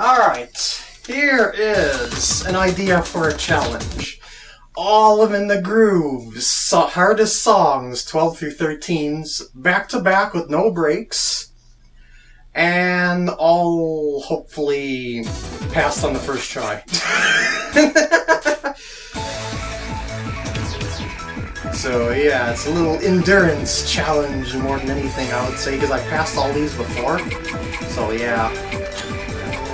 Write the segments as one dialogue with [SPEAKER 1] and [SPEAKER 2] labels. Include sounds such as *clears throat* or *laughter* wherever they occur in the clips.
[SPEAKER 1] Alright, here is an idea for a challenge. All of In the Grooves, so hardest songs, 12 through 13s, back to back with no breaks, and all hopefully passed on the first try. *laughs* so yeah, it's a little endurance challenge more than anything I would say, because I passed all these before. So yeah.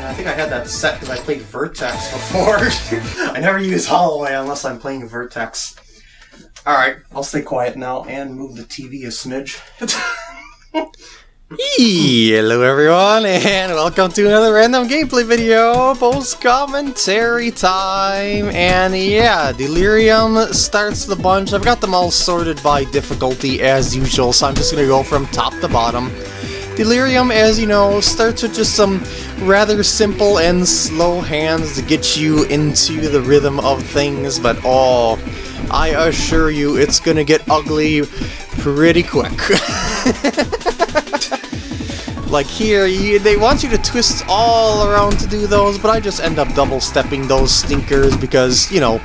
[SPEAKER 1] I think I had that set because I played Vertex before. *laughs* I never use hallway unless I'm playing Vertex. Alright, I'll stay quiet now and move the TV a smidge. *laughs*
[SPEAKER 2] Hello everyone, and welcome to another random gameplay video, post commentary time, and yeah, Delirium starts the bunch, I've got them all sorted by difficulty as usual, so I'm just gonna go from top to bottom. Delirium, as you know, starts with just some rather simple and slow hands to get you into the rhythm of things, but oh, I assure you it's gonna get ugly pretty quick. *laughs* like here, you, they want you to twist all around to do those, but I just end up double stepping those stinkers because, you know,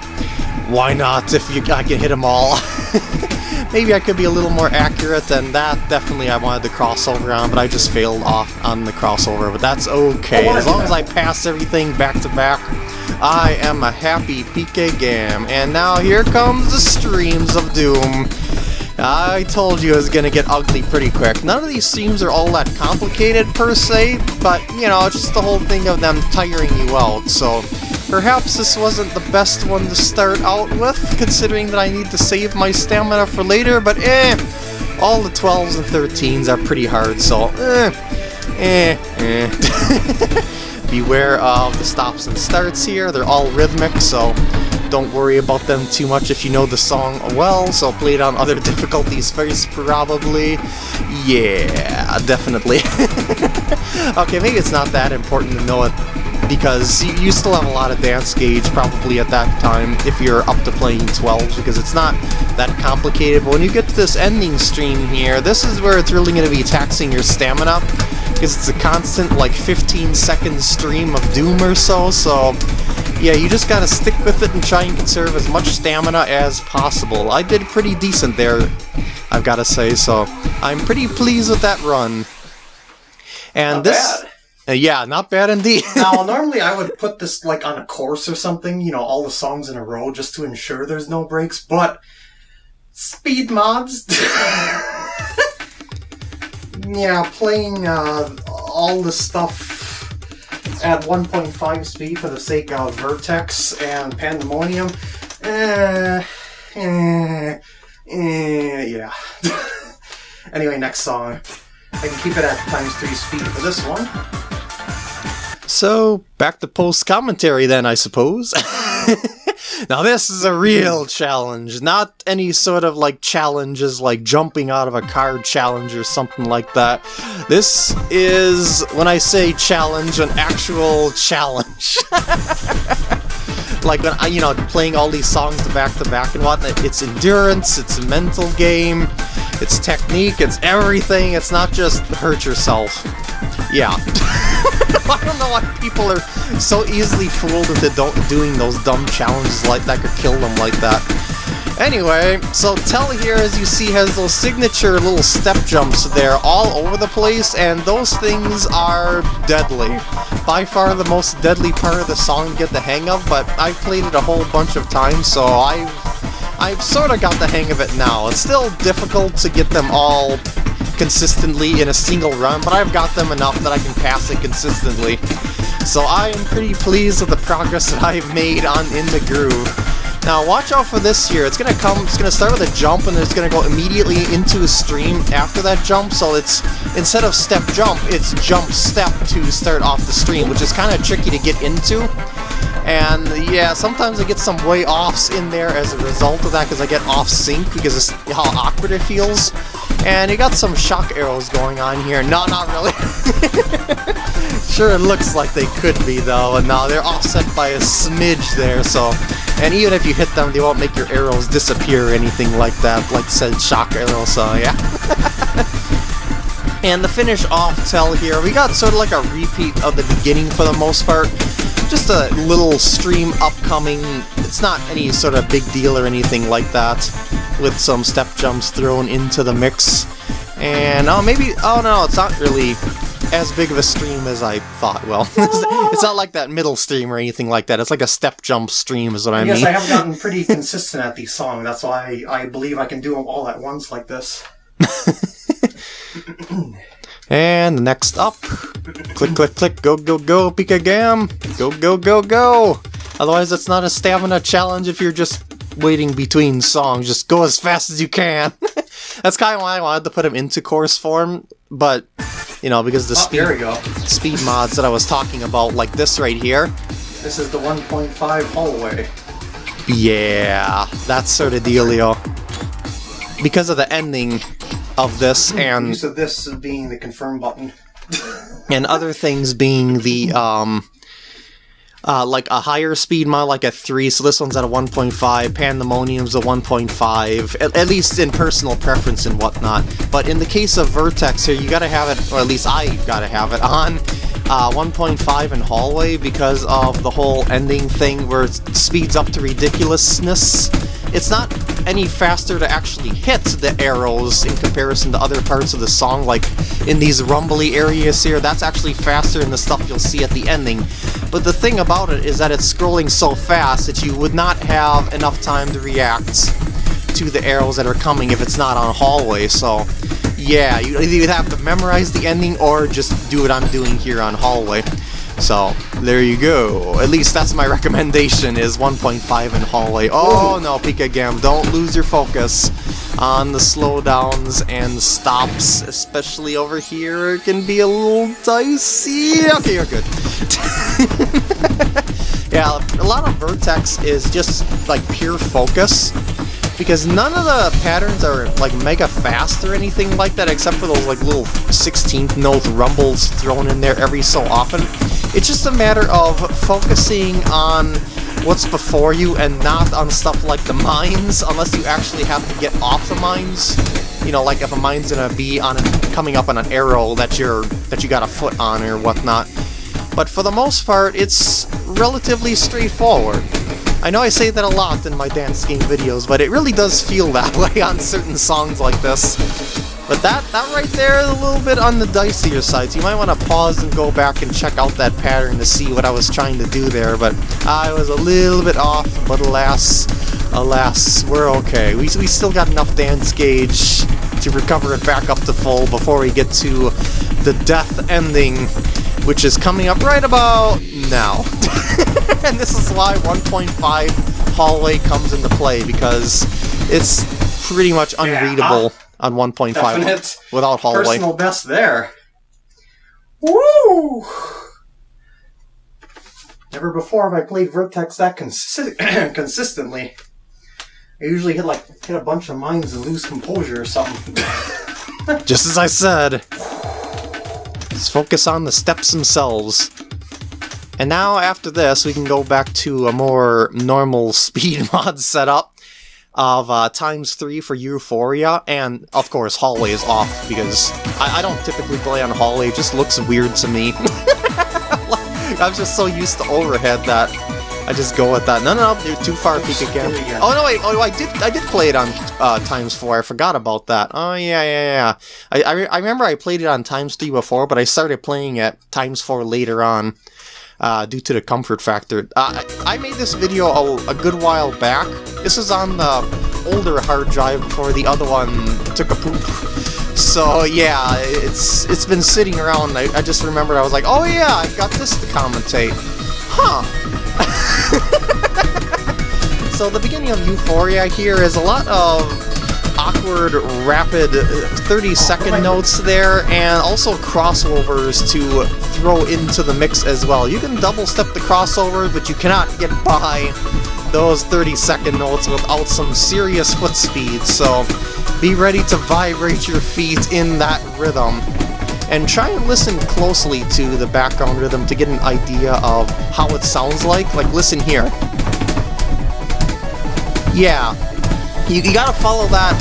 [SPEAKER 2] why not if you I can hit them all. *laughs* Maybe I could be a little more accurate than that. Definitely I wanted the crossover on, but I just failed off on the crossover, but that's okay. As long as I pass everything back to back, I am a happy Pika Gam. And now here comes the streams of doom. I told you it was gonna get ugly pretty quick. None of these streams are all that complicated per se, but you know, it's just the whole thing of them tiring you out, so Perhaps this wasn't the best one to start out with, considering that I need to save my stamina for later, but eh, all the 12s and 13s are pretty hard, so eh, eh, eh. *laughs* Beware of the stops and starts here, they're all rhythmic, so don't worry about them too much if you know the song well, so play it on other *laughs* difficulties first, probably. Yeah, definitely. *laughs* okay, maybe it's not that important to know it because you still have a lot of dance gauge probably at that time if you're up to playing 12s because it's not that complicated. But when you get to this ending stream here, this is where it's really going to be taxing your stamina because it's a constant like 15 second stream of doom or so, so yeah, you just gotta stick with it and try and conserve as much stamina as possible. I did pretty decent there, I've gotta say, so I'm pretty pleased with that run. And
[SPEAKER 1] Not
[SPEAKER 2] this...
[SPEAKER 1] bad.
[SPEAKER 2] Uh, yeah, not bad indeed. *laughs*
[SPEAKER 1] now, normally I would put this like on a course or something, you know, all the songs in a row just to ensure there's no breaks, but speed mods. *laughs* yeah, playing uh, all the stuff at 1.5 speed for the sake of Vertex and Pandemonium. Eh, eh, eh, yeah. *laughs* anyway, next song. I can keep it at times 3 speed for this one.
[SPEAKER 2] So, back to post commentary then, I suppose. *laughs* now, this is a real challenge, not any sort of like challenges like jumping out of a car challenge or something like that. This is, when I say challenge, an actual challenge. *laughs* like when I, you know, playing all these songs back to back and whatnot, it's endurance, it's a mental game, it's technique, it's everything, it's not just hurt yourself. Yeah. *laughs* *laughs* I don't know why people are so easily fooled into doing those dumb challenges like that could kill them like that. Anyway, so Tell here, as you see, has those signature little step jumps there all over the place, and those things are deadly. By far the most deadly part of the song to get the hang of, but I've played it a whole bunch of times, so I've, I've sort of got the hang of it now. It's still difficult to get them all consistently in a single run, but I've got them enough that I can pass it consistently. So I am pretty pleased with the progress that I've made on In the Groove. Now watch out for this here, it's gonna come, it's gonna start with a jump and it's gonna go immediately into a stream after that jump, so it's, instead of step jump, it's jump step to start off the stream, which is kind of tricky to get into. And yeah, sometimes I get some way offs in there as a result of that because I get off sync because of how awkward it feels. And you got some shock arrows going on here. No, not really. *laughs* sure, it looks like they could be though, and now they're offset by a smidge there, so... And even if you hit them, they won't make your arrows disappear or anything like that, like said shock arrow, so yeah. *laughs* And the finish off Tell here, we got sort of like a repeat of the beginning for the most part. Just a little stream upcoming. It's not any sort of big deal or anything like that, with some step jumps thrown into the mix. And, oh, maybe, oh no, it's not really as big of a stream as I thought. Well, *laughs* it's not like that middle stream or anything like that. It's like a step jump stream is what I
[SPEAKER 1] Yes,
[SPEAKER 2] mean.
[SPEAKER 1] Yes, I have gotten pretty consistent at these songs. That's why I, I believe I can do them all at once like this. *laughs*
[SPEAKER 2] And next up, click, click, click, go, go, go, Pika Gam, go, go, go, go. Otherwise, it's not a stamina challenge if you're just waiting between songs. Just go as fast as you can. *laughs* That's kind of why I wanted to put him into course form, but you know, because the
[SPEAKER 1] Oh,
[SPEAKER 2] speed
[SPEAKER 1] there we go.
[SPEAKER 2] speed mods that I was talking about, like this right here,
[SPEAKER 1] This is the 1.5 hallway.
[SPEAKER 2] yeah, that's sort of dealio. Because of the ending of this and
[SPEAKER 1] of this being the confirm button. *laughs*
[SPEAKER 2] and other things being the um uh, like a higher speed mod like a 3 so this one's at a 1.5 pandemonium's a 1.5 at, at least in personal preference and whatnot but in the case of vertex here you gotta have it or at least i gotta have it on uh, 1.5 in hallway because of the whole ending thing where it speeds up to ridiculousness it's not any faster to actually hit the arrows in comparison to other parts of the song, like in these rumbly areas here, that's actually faster than the stuff you'll see at the ending. But the thing about it is that it's scrolling so fast that you would not have enough time to react to the arrows that are coming if it's not on hallway, so yeah, you either have to memorize the ending or just do what I'm doing here on hallway. So, there you go. At least that's my recommendation, is 1.5 in hallway. Oh no, Pika Gam, don't lose your focus on the slowdowns and stops, especially over here. It can be a little dicey. Okay, you're good. *laughs* yeah, a lot of Vertex is just like pure focus because none of the patterns are like mega fast or anything like that except for those like little 16th note rumbles thrown in there every so often. It's just a matter of focusing on what's before you and not on stuff like the mines unless you actually have to get off the mines. You know, like if a mine's gonna be on a, coming up on an arrow that you're that you got a foot on or whatnot. But for the most part, it's relatively straightforward. I know I say that a lot in my dance game videos, but it really does feel *laughs* that way on certain songs like this. But that, that right there is a little bit on the dicier side, so you might want to pause and go back and check out that pattern to see what I was trying to do there, but I was a little bit off, but alas, alas, we're okay. We, we still got enough dance gauge to recover it back up to full before we get to the death ending, which is coming up right about now. *laughs* and this is why 1.5 hallway comes into play, because it's pretty much unreadable on 1.5
[SPEAKER 1] Definite
[SPEAKER 2] without hallway.
[SPEAKER 1] Personal best there. Woo! Never before have I played Vertex that consi- *clears throat* consistently. I usually hit like hit a bunch of mines and lose composure or something. *laughs*
[SPEAKER 2] Just as I said. Let's focus on the steps themselves. And now, after this, we can go back to a more normal *laughs* speed mod setup of uh, times 3 for Euphoria, and of course, hallway is off because I, I don't typically play on hallway, it just looks weird to me. *laughs* I'm just so used to overhead that I just go with that. No, no, no, you're too far peek
[SPEAKER 1] again.
[SPEAKER 2] Oh no, wait, oh, I did, I did play it on uh, times four. I forgot about that. Oh yeah, yeah, yeah. I, I, re- I remember I played it on times three before, but I started playing it times four later on. Uh, due to the comfort factor. Uh, I made this video a, a good while back. This is on the older hard drive before the other one took a poop. So yeah, it's it's been sitting around. I, I just remembered I was like, oh yeah, I've got this to commentate. Huh. *laughs* so the beginning of Euphoria here is a lot of awkward, rapid uh, 30 second notes there, and also crossovers to throw into the mix as well. You can double step the crossover, but you cannot get by those 30 second notes without some serious foot speed, so be ready to vibrate your feet in that rhythm. And try and listen closely to the background rhythm to get an idea of how it sounds like. Like, listen here. Yeah, you, you gotta follow that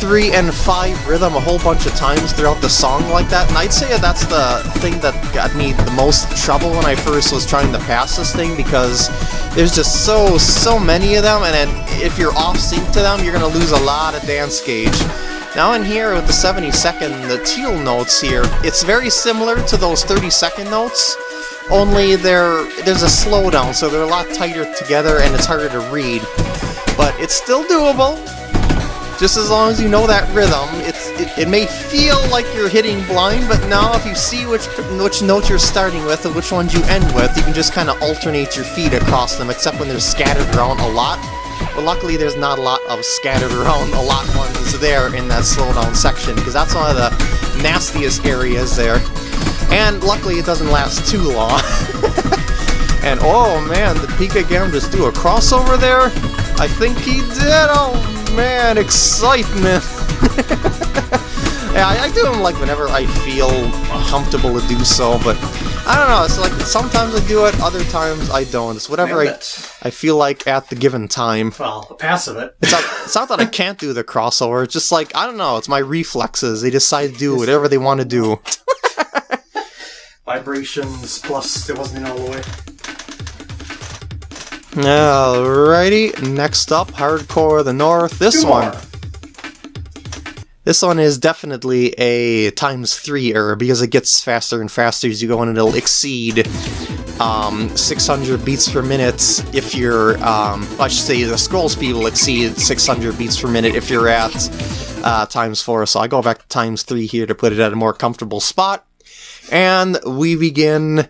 [SPEAKER 2] three and five rhythm a whole bunch of times throughout the song like that, and I'd say that's the thing that got me the most trouble when I first was trying to pass this thing because there's just so, so many of them, and then if you're off sync to them, you're gonna lose a lot of dance gauge. Now in here with the 70 second, the teal notes here, it's very similar to those 30 second notes, only there there's a slowdown, so they're a lot tighter together and it's harder to read. But it's still doable, just as long as you know that rhythm. It's it, it may feel like you're hitting blind, but now if you see which which note you're starting with and which ones you end with, you can just kind of alternate your feet across them, except when they're scattered around a lot. But luckily there's not a lot of scattered around a lot ones there in that slowdown section, because that's one of the nastiest areas there. And luckily it doesn't last too long. *laughs* and oh man, the Pika Gam just do a crossover there? I think he did! Oh man, excitement! *laughs* yeah, I, I, do them like whenever I feel comfortable to do so, but I don't know, it's like sometimes I do it, other times I don't. It's whatever I, I feel like at the given time.
[SPEAKER 1] Well, the pass of it.
[SPEAKER 2] It's not, it's not that I can't do the crossover, it's just like, I don't know, it's my reflexes. They decide to do whatever they want to do.
[SPEAKER 1] Vibrations, plus it wasn't in all the way.
[SPEAKER 2] Alrighty, next up, Hardcore the North. This
[SPEAKER 1] Two
[SPEAKER 2] one.
[SPEAKER 1] more.
[SPEAKER 2] This one is definitely a times three error because it gets faster and faster as you go and it'll exceed um, 600 beats per minute if you're, um, I should say the scroll speed will exceed 600 beats per minute if you're at uh, times four. So I go back to times three here to put it at a more comfortable spot. And we begin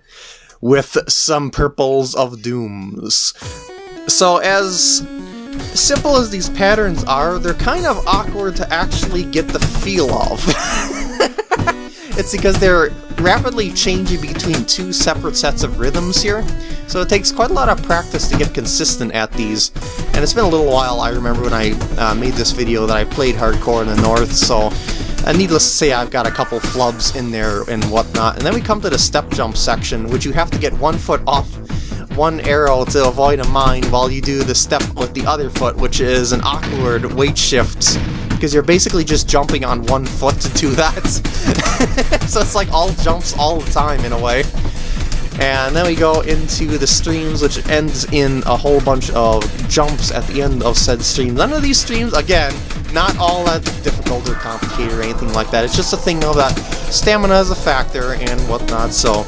[SPEAKER 2] with some Purples of Dooms. So as simple as these patterns are, they're kind of awkward to actually get the feel of. *laughs* it's because they're rapidly changing between two separate sets of rhythms here, so it takes quite a lot of practice to get consistent at these. And it's been a little while, I remember when I uh, made this video that I played hardcore in the north, so uh, needless to say, I've got a couple flubs in there and whatnot. And then we come to the step jump section, which you have to get one foot off one arrow to avoid a mine while you do the step with the other foot, which is an awkward weight shift, because you're basically just jumping on one foot to do that. *laughs* so it's like all jumps all the time in a way. And then we go into the streams, which ends in a whole bunch of jumps at the end of said stream. None of these streams, again, not all that difficult or complicated or anything like that. It's just a thing of that stamina is a factor and whatnot, so...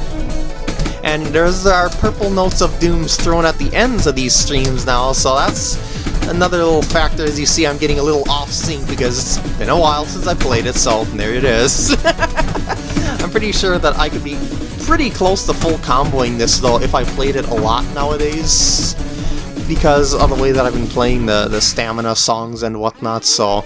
[SPEAKER 2] And there's our purple notes of dooms thrown at the ends of these streams now, so that's another little factor. As you see, I'm getting a little off sync because it's been a while since I played it, so there it is. *laughs* I'm pretty sure that I could be pretty close to full comboing this, though, if I played it a lot nowadays, because of the way that I've been playing the, the stamina songs and whatnot, so...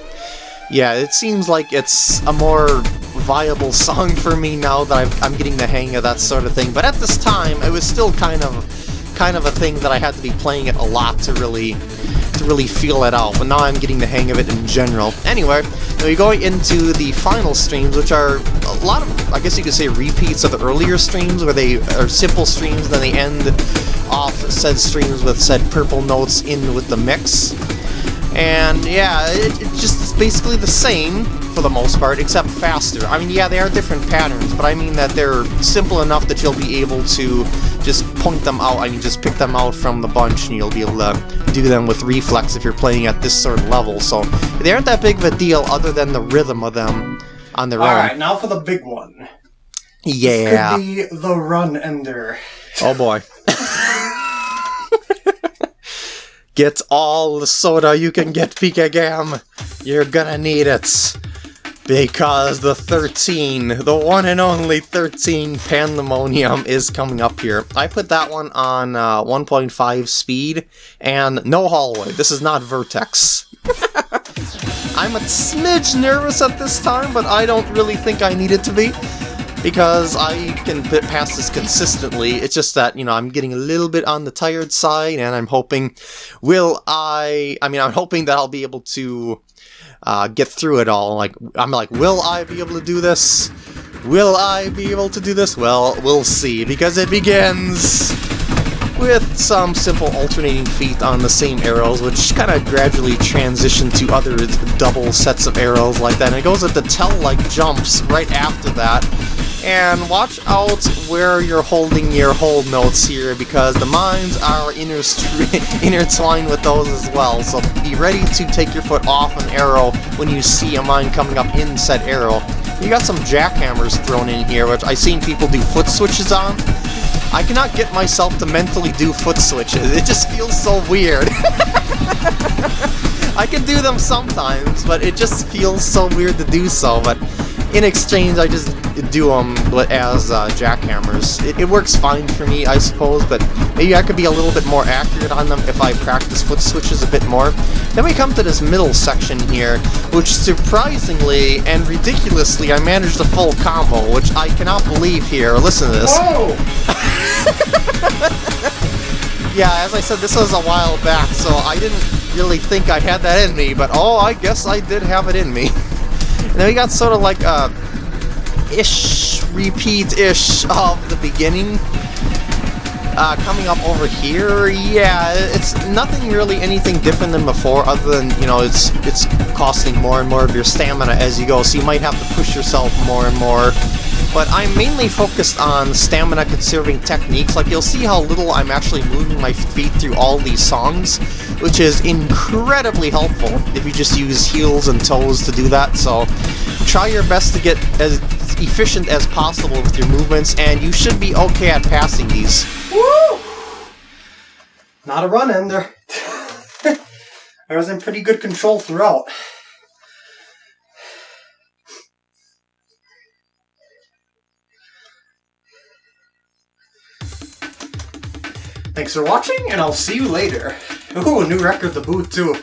[SPEAKER 2] Yeah, it seems like it's a more viable *laughs* song for me now that I've, I'm getting the hang of that sort of thing. But at this time, it was still kind of kind of a thing that I had to be playing it a lot to really to really feel it out. But now I'm getting the hang of it in general. Anyway, we go into the final streams, which are a lot of, I guess you could say, repeats of the earlier streams, where they are simple streams, then they end off said streams with said purple notes in with the mix. And yeah, it, it just is basically the same for the most part, except faster. I mean, yeah, they are different patterns, but I mean that they're simple enough that you'll be able to just point them out. I mean, just pick them out from the bunch, and you'll be able to do them with reflex if you're playing at this sort of level. So they aren't that big of a deal, other than the rhythm of them on their own.
[SPEAKER 1] Alright, now for the big one.
[SPEAKER 2] Yeah.
[SPEAKER 1] Could be the run ender.
[SPEAKER 2] Oh boy. *laughs* get all the soda you can get, Pika Gam. You're gonna need it. Because the 13, the one and only 13 Pandemonium is coming up here. I put that one on uh, 1.5 speed, and no hallway. This is not Vertex. *laughs* I'm a smidge nervous at this time, but I don't really think I need it to be because I can pass this consistently. It's just that, you know, I'm getting a little bit on the tired side, and I'm hoping, will I, I mean, I'm hoping that I'll be able to uh, get through it all. Like, I'm like, will I be able to do this? Will I be able to do this? Well, we'll see, because it begins with some simple alternating feet on the same arrows, which kind of gradually transition to other double sets of arrows like that. And it goes into tell-like jumps right after that. And watch out where you're holding your hold notes here, because the mines are *laughs* intertwined with those as well. So be ready to take your foot off an arrow when you see a mine coming up in said arrow. You got some jackhammers thrown in here, which I've seen people do foot switches on. I cannot get myself to mentally do foot switches. It just feels so weird. *laughs* I can do them sometimes, but it just feels so weird to do so. But in exchange, I just do them as uh, jackhammers. It, it, works fine for me, I suppose, but maybe I could be a little bit more accurate on them if I practice foot switches a bit more. Then we come to this middle section here, which surprisingly and ridiculously I managed a full combo, which I cannot believe here. Listen to this. *laughs* yeah, as I said, this was a while back, so I didn't really think I had that in me, but oh, I guess I did have it in me. *laughs* And then we got sort of like a ish repeat-ish of the beginning. Uh, coming up over here, yeah, it's nothing really anything different than before, other than, you know, it's it's costing more and more of your stamina as you go, so you might have to push yourself more and more. But I'm mainly focused on stamina conserving techniques, like you'll see how little I'm actually moving my feet through all these songs, which is incredibly helpful if you just use heels and toes to do that, so try your best to get as efficient as possible with your movements, and you should be okay at passing these.
[SPEAKER 1] Woo! Not a run ender. *laughs* I was in pretty good control throughout. Thanks for watching, and I'll see you later. Ooh, a new record the boot too.